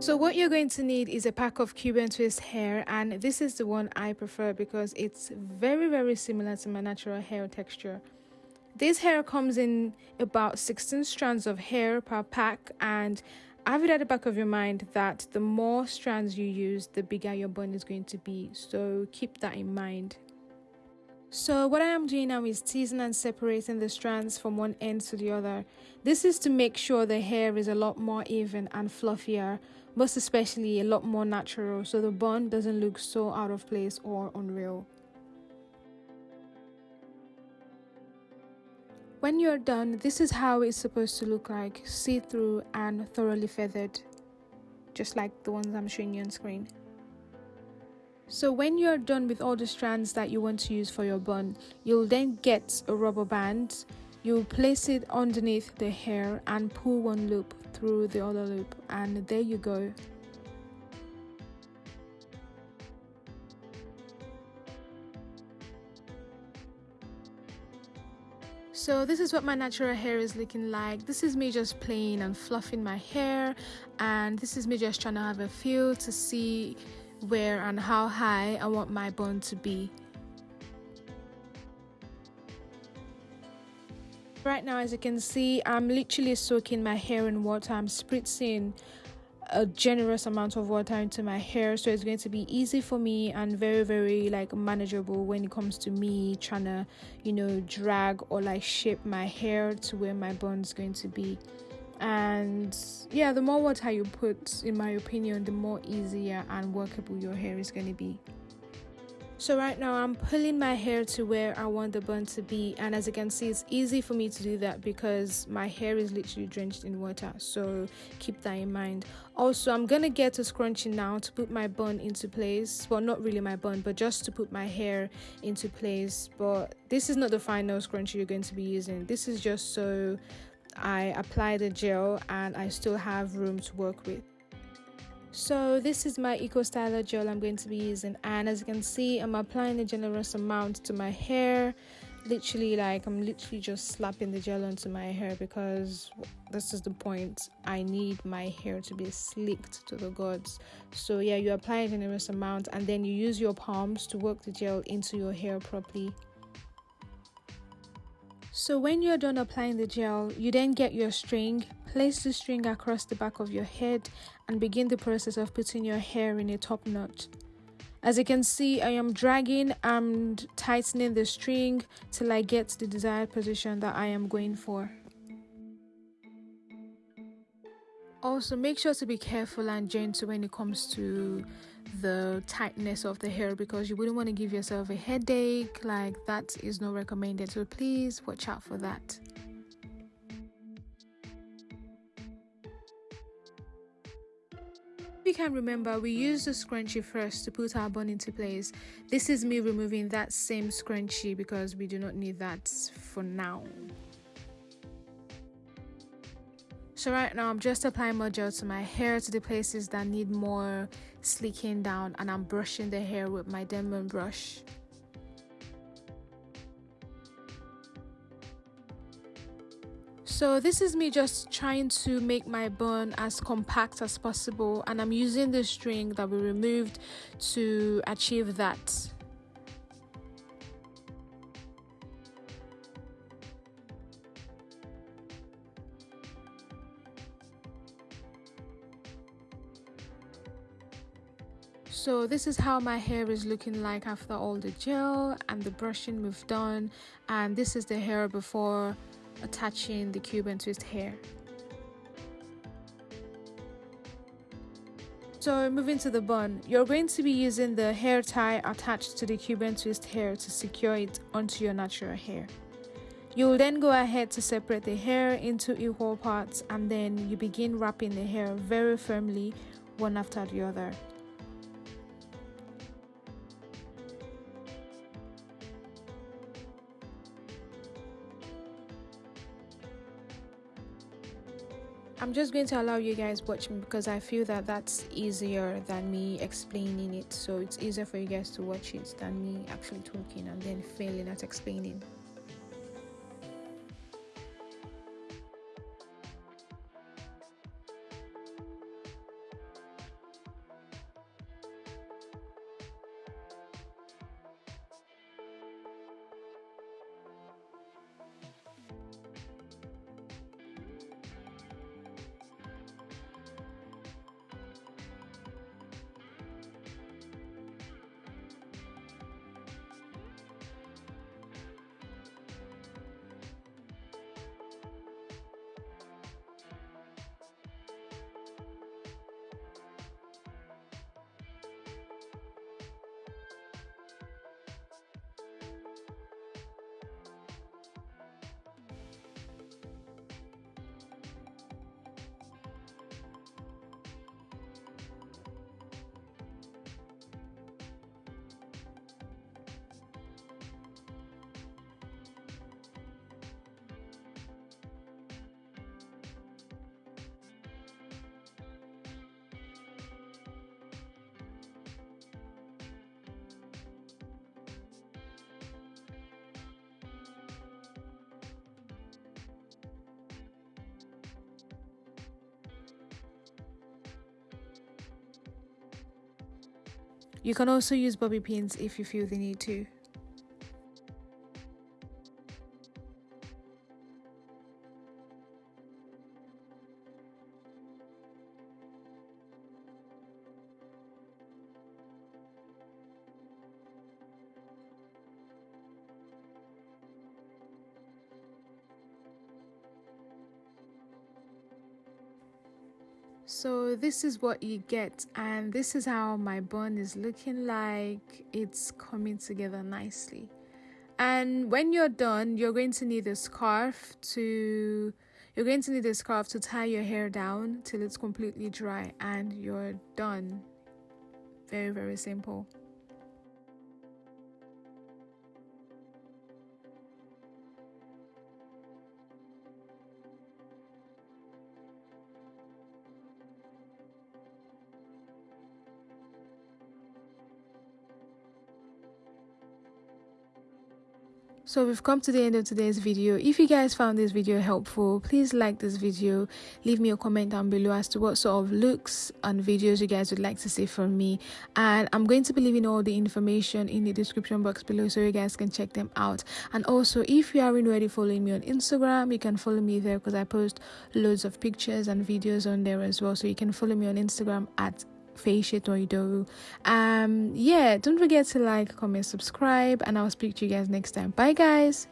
So what you're going to need is a pack of Cuban twist hair and this is the one I prefer because it's very very similar to my natural hair texture. This hair comes in about 16 strands of hair per pack and have it at the back of your mind that the more strands you use the bigger your bun is going to be so keep that in mind. So what I am doing now is teasing and separating the strands from one end to the other. This is to make sure the hair is a lot more even and fluffier, most especially a lot more natural so the bun doesn't look so out of place or unreal. When you're done, this is how it's supposed to look like, see-through and thoroughly feathered, just like the ones I'm showing you on screen. So when you're done with all the strands that you want to use for your bun, you'll then get a rubber band. You'll place it underneath the hair and pull one loop through the other loop and there you go. So this is what my natural hair is looking like. This is me just playing and fluffing my hair and this is me just trying to have a feel to see where and how high I want my bun to be. Right now as you can see I'm literally soaking my hair in water. I'm spritzing a generous amount of water into my hair so it's going to be easy for me and very very like manageable when it comes to me trying to you know drag or like shape my hair to where my bun's going to be and yeah the more water you put in my opinion the more easier and workable your hair is going to be. So right now I'm pulling my hair to where I want the bun to be. And as you can see it's easy for me to do that because my hair is literally drenched in water. So keep that in mind. Also I'm gonna get a scrunchie now to put my bun into place. Well not really my bun but just to put my hair into place. But this is not the final scrunchie you're going to be using. This is just so I apply the gel and I still have room to work with. So this is my eco styler gel i'm going to be using. And as you can see i'm applying a generous amount to my hair. Literally like i'm literally just slapping the gel onto my hair because this is the point. I need my hair to be slicked to the gods. So yeah you apply a generous amount and then you use your palms to work the gel into your hair properly so when you're done applying the gel, you then get your string, place the string across the back of your head and begin the process of putting your hair in a top knot. As you can see, I am dragging and tightening the string till I get the desired position that I am going for. Also, make sure to be careful and gentle when it comes to the tightness of the hair because you wouldn't want to give yourself a headache. Like, that is not recommended. So, please watch out for that. you can remember we used the scrunchie first to put our bun into place this is me removing that same scrunchie because we do not need that for now so right now I'm just applying more gel to my hair to the places that need more sleeking down and I'm brushing the hair with my Denman brush. So this is me just trying to make my bun as compact as possible and I'm using the string that we removed to achieve that. So this is how my hair is looking like after all the gel and the brushing we've done and this is the hair before attaching the Cuban twist hair So moving to the bun, you're going to be using the hair tie attached to the Cuban twist hair to secure it onto your natural hair. You'll then go ahead to separate the hair into equal parts and then you begin wrapping the hair very firmly one after the other. I'm just going to allow you guys watch me because I feel that that's easier than me explaining it. So it's easier for you guys to watch it than me actually talking and then failing at explaining. You can also use bobby pins if you feel the need to so this is what you get and this is how my bun is looking like. It's coming together nicely. And when you're done you're going to need a scarf to you're going to need a scarf to tie your hair down till it's completely dry and you're done. Very very simple so we've come to the end of today's video. If you guys found this video helpful please like this video. Leave me a comment down below as to what sort of looks and videos you guys would like to see from me. And i'm going to be leaving all the information in the description box below so you guys can check them out. And also if you aren't already following me on instagram you can follow me there because i post loads of pictures and videos on there as well. So you can follow me on instagram at Feishe Um, yeah, don't forget to like, comment, subscribe, and I'll speak to you guys next time. Bye, guys.